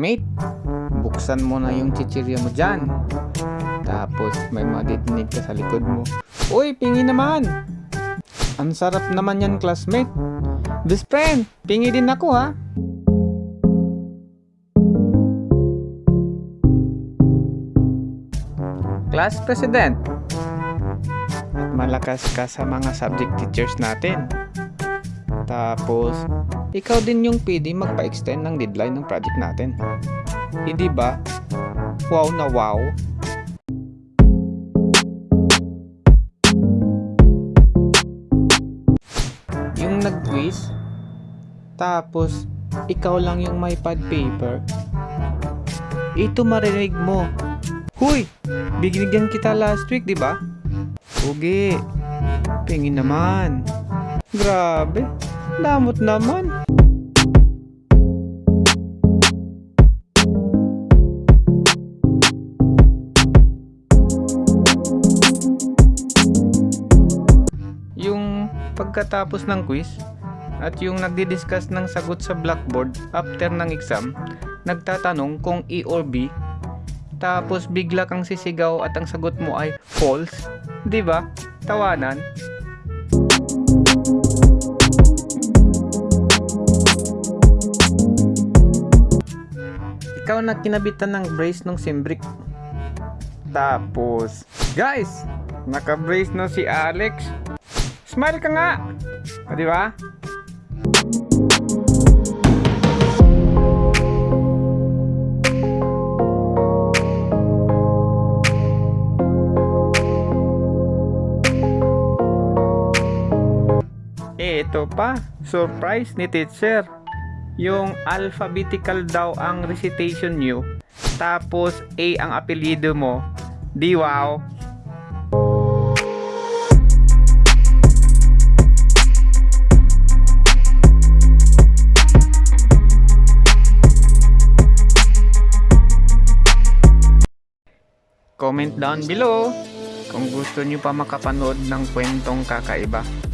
Mate, buksan mo na yung chichirya mo dyan. Tapos may maditinig ka sa likod mo. Uy, pingi naman! Ang sarap naman yan, classmate. Best friend, pingi din ako ha. Class President. At malakas ka sa mga subject teachers natin. Tapos, ikaw din yung pwede magpa-extend ng deadline ng project natin. Hindi ba? Wow na wow. Yung nag-quiz, tapos ikaw lang yung may pad paper. Ito marinig mo. Huy! Binigyan kita last week, di ba? Ugi. Pingin naman. Grabe. Damot naman. Yung pagkatapos ng quiz at yung nagdi-discuss ng sagot sa blackboard after ng exam, nagtatanong kung E or B, tapos bigla kang sisigaw at ang sagot mo ay false, 'di ba? Tawanan. Ikaw na kinabitan ng brace ng simbrick. Tapos, guys, naka-brace na si Alex. Smile ka nga! O, di? Eh, ito pa. Surprise ni teacher. Yung alphabetical daw ang recitation nyo. Tapos A ang apelyido mo. Di wow. Comment down below kung gusto nyo pa makapanood ng kwentong kakaiba.